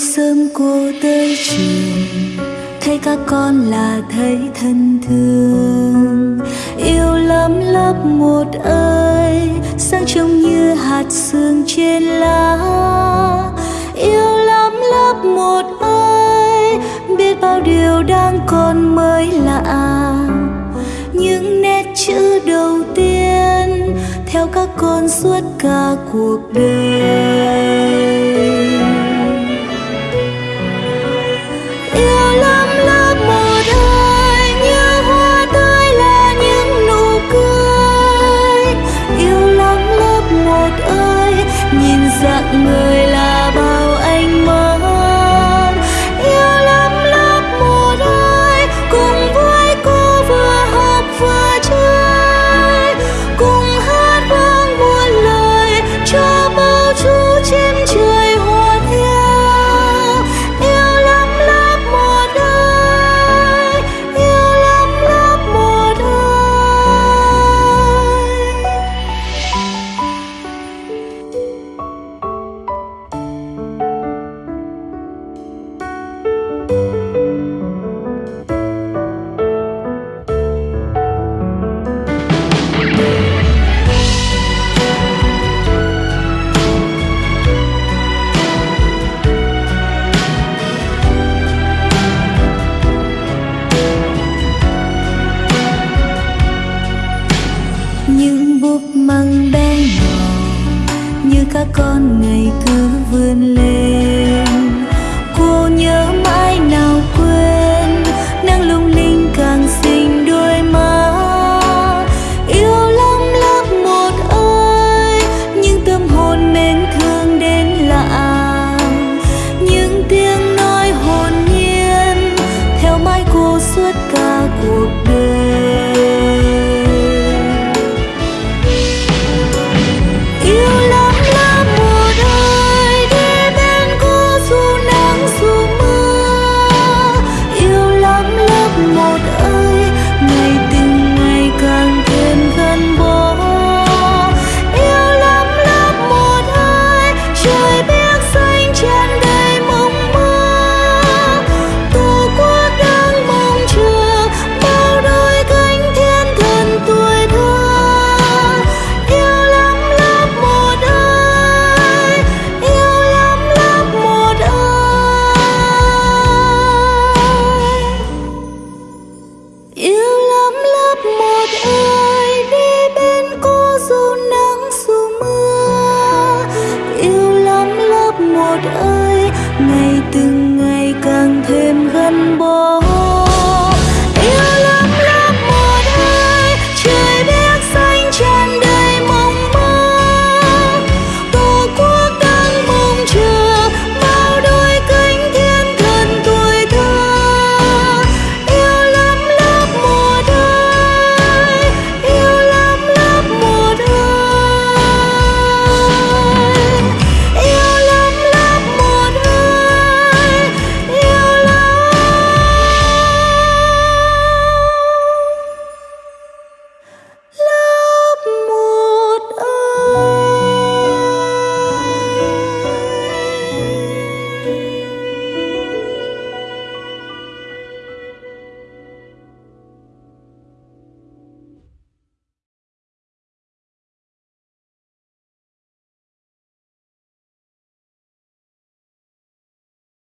sớm cô tới trường. Thấy các con là thấy thân thương. Yêu lắm lớp một ơi, sáng trông như hạt sương trên lá. Yêu lắm lớp một ơi, biết bao điều đang còn mới lạ. Những nét chữ đầu tiên theo các con suốt cả cuộc đời. Măng bé nhỏ như các con ngày cứ vươn lên. Ơi ngày từng ngày càng thêm gắn bó.